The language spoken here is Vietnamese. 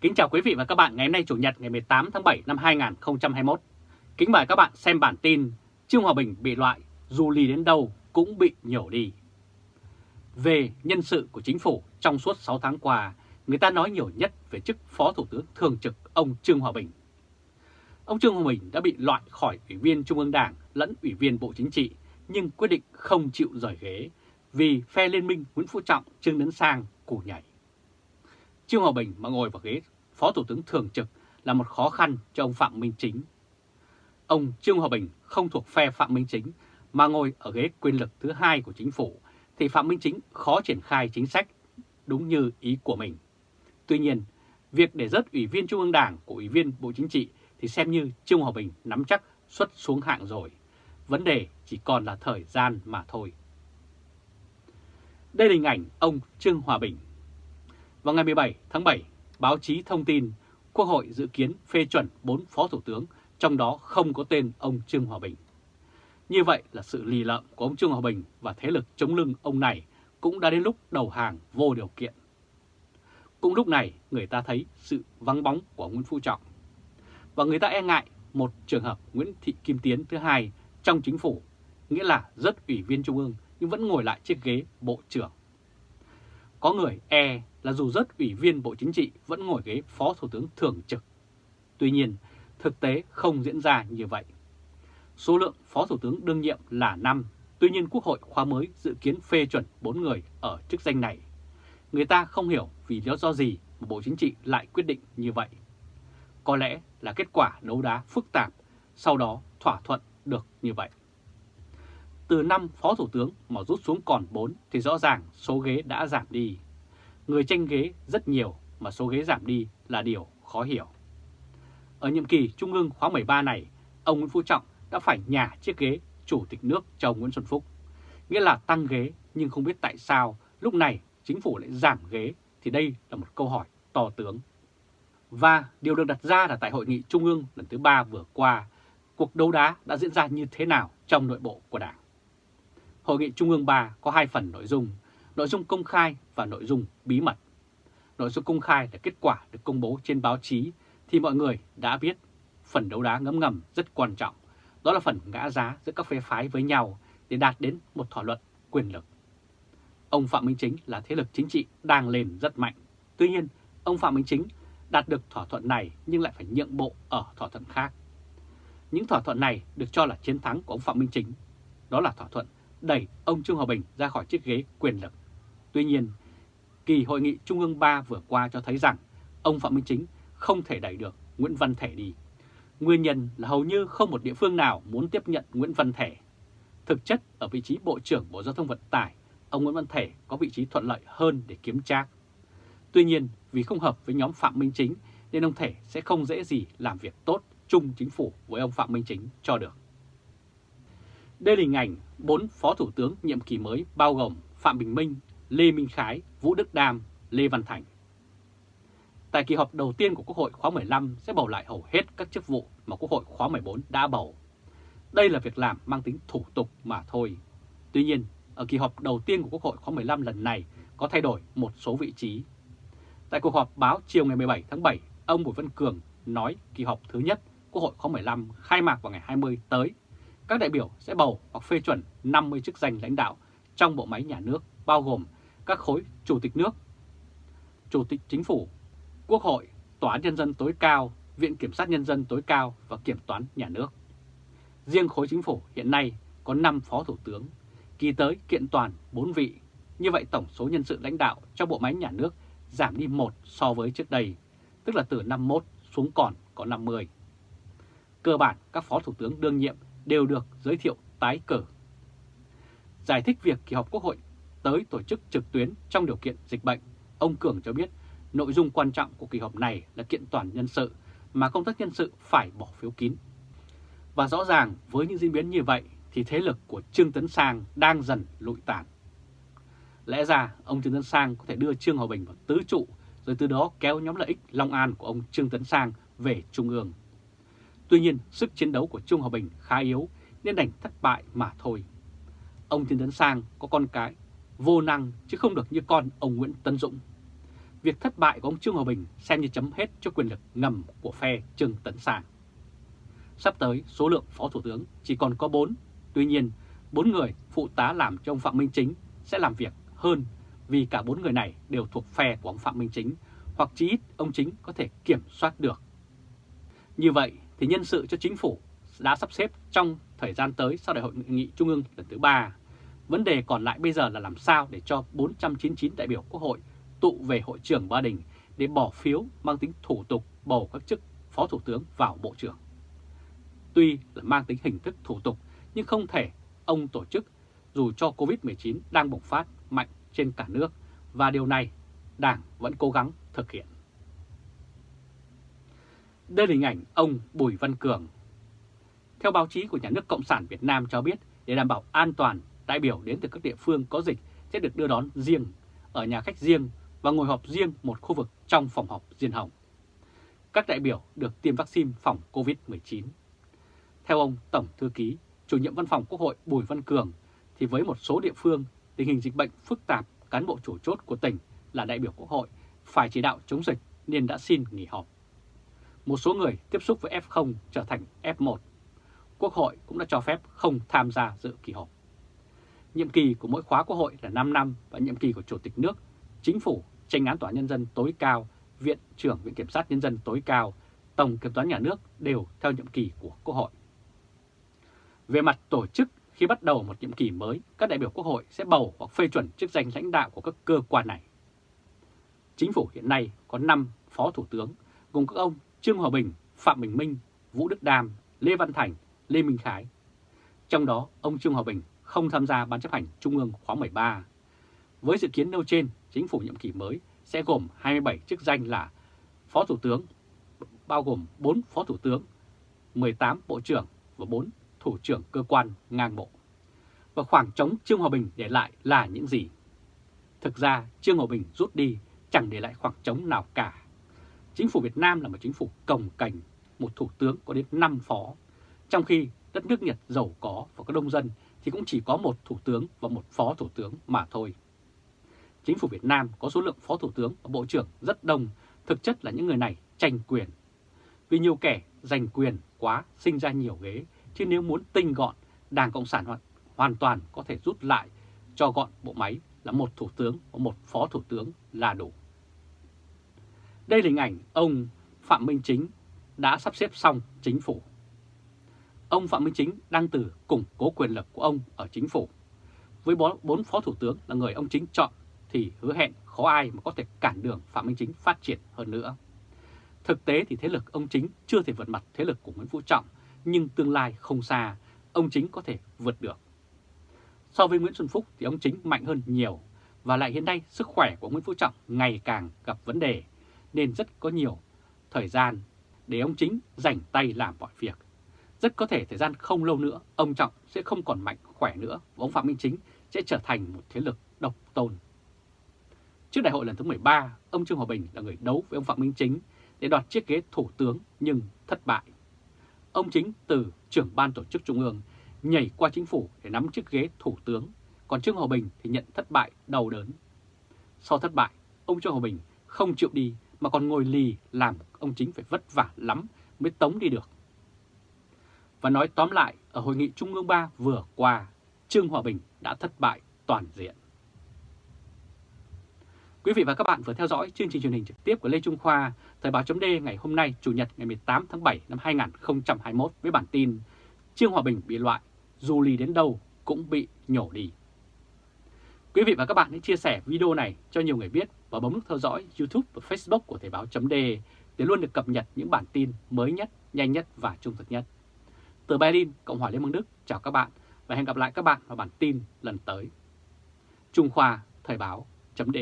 Kính chào quý vị và các bạn ngày hôm nay Chủ nhật ngày 18 tháng 7 năm 2021. Kính mời các bạn xem bản tin Trương Hòa Bình bị loại, dù lì đến đâu cũng bị nhổ đi. Về nhân sự của chính phủ trong suốt 6 tháng qua, người ta nói nhiều nhất về chức Phó Thủ tướng Thường trực ông Trương Hòa Bình. Ông Trương Hòa Bình đã bị loại khỏi Ủy viên Trung ương Đảng lẫn Ủy viên Bộ Chính trị, nhưng quyết định không chịu rời ghế vì phe liên minh Nguyễn Phú Trọng, Trương Tấn Sang củ nhảy. Trương Hòa Bình mà ngồi vào ghế Phó Thủ tướng Thường trực là một khó khăn cho ông Phạm Minh Chính. Ông Trương Hòa Bình không thuộc phe Phạm Minh Chính mà ngồi ở ghế quyền lực thứ hai của chính phủ thì Phạm Minh Chính khó triển khai chính sách đúng như ý của mình. Tuy nhiên, việc để rớt Ủy viên Trung ương Đảng của Ủy viên Bộ Chính trị thì xem như Trương Hòa Bình nắm chắc xuất xuống hạng rồi. Vấn đề chỉ còn là thời gian mà thôi. Đây là hình ảnh ông Trương Hòa Bình. Vào ngày 17 tháng 7, báo chí thông tin Quốc hội dự kiến phê chuẩn 4 phó thủ tướng, trong đó không có tên ông Trương Hòa Bình. Như vậy là sự lì lợm của ông Trương Hòa Bình và thế lực chống lưng ông này cũng đã đến lúc đầu hàng vô điều kiện. Cũng lúc này người ta thấy sự vắng bóng của Nguyễn Phú Trọng. Và người ta e ngại một trường hợp Nguyễn Thị Kim Tiến thứ hai trong chính phủ, nghĩa là rất ủy viên Trung ương nhưng vẫn ngồi lại chiếc ghế Bộ trưởng. Có người e là dù rất ủy viên Bộ Chính trị vẫn ngồi ghế Phó Thủ tướng Thường trực. Tuy nhiên, thực tế không diễn ra như vậy. Số lượng Phó Thủ tướng đương nhiệm là 5, tuy nhiên Quốc hội khóa mới dự kiến phê chuẩn 4 người ở chức danh này. Người ta không hiểu vì lý do gì mà Bộ Chính trị lại quyết định như vậy. Có lẽ là kết quả đấu đá phức tạp, sau đó thỏa thuận được như vậy. Từ 5 Phó Thủ tướng mà rút xuống còn 4 thì rõ ràng số ghế đã giảm đi. Người tranh ghế rất nhiều mà số ghế giảm đi là điều khó hiểu. Ở nhiệm kỳ Trung ương khóa 13 này, ông Nguyễn Phú Trọng đã phải nhả chiếc ghế Chủ tịch nước cho Nguyễn Xuân Phúc. Nghĩa là tăng ghế nhưng không biết tại sao lúc này chính phủ lại giảm ghế thì đây là một câu hỏi to tướng. Và điều được đặt ra là tại Hội nghị Trung ương lần thứ ba vừa qua, cuộc đấu đá đã diễn ra như thế nào trong nội bộ của Đảng. Hội nghị Trung ương 3 có hai phần nội dung, nội dung công khai và nội dung bí mật. Nội dung công khai là kết quả được công bố trên báo chí thì mọi người đã biết phần đấu đá ngấm ngầm rất quan trọng. Đó là phần ngã giá giữa các phe phái với nhau để đạt đến một thỏa luận quyền lực. Ông Phạm Minh Chính là thế lực chính trị đang lên rất mạnh. Tuy nhiên, ông Phạm Minh Chính đạt được thỏa thuận này nhưng lại phải nhượng bộ ở thỏa thuận khác. Những thỏa thuận này được cho là chiến thắng của ông Phạm Minh Chính. Đó là thỏa thuận đẩy ông Trương Hòa Bình ra khỏi chiếc ghế quyền lực. Tuy nhiên, kỳ hội nghị Trung ương 3 vừa qua cho thấy rằng ông Phạm Minh Chính không thể đẩy được Nguyễn Văn Thể đi. Nguyên nhân là hầu như không một địa phương nào muốn tiếp nhận Nguyễn Văn Thể. Thực chất ở vị trí Bộ trưởng Bộ Giao thông Vận tải, ông Nguyễn Văn Thể có vị trí thuận lợi hơn để kiếm trác. Tuy nhiên, vì không hợp với nhóm Phạm Minh Chính nên ông Thể sẽ không dễ gì làm việc tốt chung chính phủ với ông Phạm Minh Chính cho được. Đây là hình ảnh 4 Phó Thủ tướng nhiệm kỳ mới bao gồm Phạm Bình Minh, Lê Minh Khái, Vũ Đức Đam, Lê Văn Thành. Tại kỳ họp đầu tiên của Quốc hội khóa 15 sẽ bầu lại hầu hết các chức vụ mà Quốc hội khóa 14 đã bầu. Đây là việc làm mang tính thủ tục mà thôi. Tuy nhiên, ở kỳ họp đầu tiên của Quốc hội khóa 15 lần này có thay đổi một số vị trí. Tại cuộc họp báo chiều ngày 17 tháng 7, ông Bùi Văn Cường nói kỳ họp thứ nhất Quốc hội khóa 15 khai mạc vào ngày 20 tới các đại biểu sẽ bầu hoặc phê chuẩn 50 chức danh lãnh đạo trong bộ máy nhà nước bao gồm các khối Chủ tịch nước, Chủ tịch Chính phủ, Quốc hội, Tòa án Nhân dân tối cao, Viện Kiểm sát Nhân dân tối cao và Kiểm toán nhà nước. Riêng khối chính phủ hiện nay có 5 phó thủ tướng, kỳ tới kiện toàn 4 vị. Như vậy tổng số nhân sự lãnh đạo trong bộ máy nhà nước giảm đi 1 so với trước đây, tức là từ 51 xuống còn có 50. Cơ bản các phó thủ tướng đương nhiệm đều được giới thiệu tái cử. Giải thích việc kỳ họp Quốc hội tới tổ chức trực tuyến trong điều kiện dịch bệnh, ông Cường cho biết nội dung quan trọng của kỳ họp này là kiện toàn nhân sự mà công tác nhân sự phải bỏ phiếu kín. Và rõ ràng với những diễn biến như vậy thì thế lực của Trương Tấn Sang đang dần lụi tàn. Lẽ ra ông Trương Tấn Sang có thể đưa Trương Hòa Bình vào tứ trụ rồi từ đó kéo nhóm lợi ích Long An của ông Trương Tấn Sang về Trung ương. Tuy nhiên, sức chiến đấu của trương Hòa Bình khá yếu nên đành thất bại mà thôi. Ông Trương Tấn Sang có con cái vô năng chứ không được như con ông Nguyễn Tân Dũng. Việc việc thất bại của ông Trương Hòa Bình xem như chấm hết cho quyền lực ngầm của phe Trương Tấn Sang. Sắp tới, số lượng phó thủ tướng chỉ còn có 4, tuy nhiên, 4 người phụ tá làm cho ông Phạm Minh Chính sẽ làm việc hơn vì cả 4 người này đều thuộc phe của ông Phạm Minh Chính, hoặc chí ít ông Chính có thể kiểm soát được. Như vậy thì nhân sự cho chính phủ đã sắp xếp trong thời gian tới sau đại hội nghị trung ương lần thứ 3. Vấn đề còn lại bây giờ là làm sao để cho 499 đại biểu Quốc hội tụ về hội trưởng Ba Đình để bỏ phiếu mang tính thủ tục bầu các chức phó thủ tướng vào bộ trưởng. Tuy là mang tính hình thức thủ tục nhưng không thể ông tổ chức dù cho Covid-19 đang bùng phát mạnh trên cả nước và điều này Đảng vẫn cố gắng thực hiện. Đây là hình ảnh ông Bùi Văn Cường. Theo báo chí của Nhà nước Cộng sản Việt Nam cho biết, để đảm bảo an toàn, đại biểu đến từ các địa phương có dịch sẽ được đưa đón riêng, ở nhà khách riêng và ngồi họp riêng một khu vực trong phòng họp riêng hồng. Các đại biểu được tiêm vaccine phòng COVID-19. Theo ông Tổng Thư ký, chủ nhiệm văn phòng Quốc hội Bùi Văn Cường, thì với một số địa phương, tình hình dịch bệnh phức tạp, cán bộ chủ chốt của tỉnh là đại biểu Quốc hội phải chỉ đạo chống dịch nên đã xin nghỉ họp. Một số người tiếp xúc với F0 trở thành F1. Quốc hội cũng đã cho phép không tham gia dự kỳ họp. Nhiệm kỳ của mỗi khóa Quốc hội là 5 năm và nhiệm kỳ của Chủ tịch nước, Chính phủ, tranh án tòa nhân dân tối cao, Viện trưởng Viện Kiểm sát Nhân dân tối cao, Tổng Kiểm toán Nhà nước đều theo nhiệm kỳ của Quốc hội. Về mặt tổ chức, khi bắt đầu một nhiệm kỳ mới, các đại biểu Quốc hội sẽ bầu hoặc phê chuẩn chức danh lãnh đạo của các cơ quan này. Chính phủ hiện nay có 5 phó thủ tướng, gồm các ông Trương Hòa Bình, Phạm Bình Minh, Vũ Đức Đam, Lê Văn Thành, Lê Minh Khái. Trong đó, ông Trương Hòa Bình không tham gia Ban chấp hành Trung ương khóa 13. Với dự kiến nêu trên, chính phủ nhiệm kỳ mới sẽ gồm 27 chức danh là Phó Thủ tướng, bao gồm 4 Phó Thủ tướng, 18 Bộ trưởng và 4 Thủ trưởng cơ quan ngang bộ. Và khoảng trống Trương Hòa Bình để lại là những gì? Thực ra Trương Hòa Bình rút đi chẳng để lại khoảng trống nào cả. Chính phủ Việt Nam là một chính phủ cồng cành, một thủ tướng có đến 5 phó, trong khi đất nước Nhật giàu có và có đông dân thì cũng chỉ có một thủ tướng và một phó thủ tướng mà thôi. Chính phủ Việt Nam có số lượng phó thủ tướng và bộ trưởng rất đông, thực chất là những người này tranh quyền. Vì nhiều kẻ giành quyền quá sinh ra nhiều ghế, chứ nếu muốn tinh gọn, Đảng Cộng sản hoàn, hoàn toàn có thể rút lại cho gọn bộ máy là một thủ tướng và một phó thủ tướng là đủ. Đây là hình ảnh ông Phạm Minh Chính đã sắp xếp xong chính phủ. Ông Phạm Minh Chính đang từ củng cố quyền lực của ông ở chính phủ. Với bốn phó thủ tướng là người ông Chính chọn thì hứa hẹn khó ai mà có thể cản đường Phạm Minh Chính phát triển hơn nữa. Thực tế thì thế lực ông Chính chưa thể vượt mặt thế lực của Nguyễn Phú Trọng, nhưng tương lai không xa, ông Chính có thể vượt được. So với Nguyễn Xuân Phúc thì ông Chính mạnh hơn nhiều, và lại hiện nay sức khỏe của Nguyễn Phú Trọng ngày càng gặp vấn đề, nên rất có nhiều thời gian để ông Chính rảnh tay làm mọi việc. Rất có thể thời gian không lâu nữa, ông Trọng sẽ không còn mạnh khỏe nữa và ông Phạm Minh Chính sẽ trở thành một thế lực độc tôn. Trước đại hội lần thứ 13, ông Trương Hòa Bình là người đấu với ông Phạm Minh Chính để đoạt chiếc ghế thủ tướng nhưng thất bại. Ông Chính từ trưởng ban tổ chức trung ương nhảy qua chính phủ để nắm chiếc ghế thủ tướng, còn Trương Hòa Bình thì nhận thất bại đau đớn. Sau thất bại, ông Trương Hòa Bình không chịu đi mà còn ngồi lì làm ông Chính phải vất vả lắm mới tống đi được. Và nói tóm lại, ở Hội nghị Trung ương 3 vừa qua, Trương Hòa Bình đã thất bại toàn diện. Quý vị và các bạn vừa theo dõi chương trình truyền hình trực tiếp của Lê Trung Khoa, Thời báo chấm ngày hôm nay, Chủ nhật ngày 18 tháng 7 năm 2021 với bản tin Trương Hòa Bình bị loại, dù lì đến đâu cũng bị nhổ đi. Quý vị và các bạn hãy chia sẻ video này cho nhiều người biết và bấm nút theo dõi YouTube và Facebook của Thời báo chấm để luôn được cập nhật những bản tin mới nhất, nhanh nhất và trung thực nhất. Từ Berlin, Cộng hòa Liên bang Đức, chào các bạn và hẹn gặp lại các bạn vào bản tin lần tới. Trung Khoa Thời báo chấm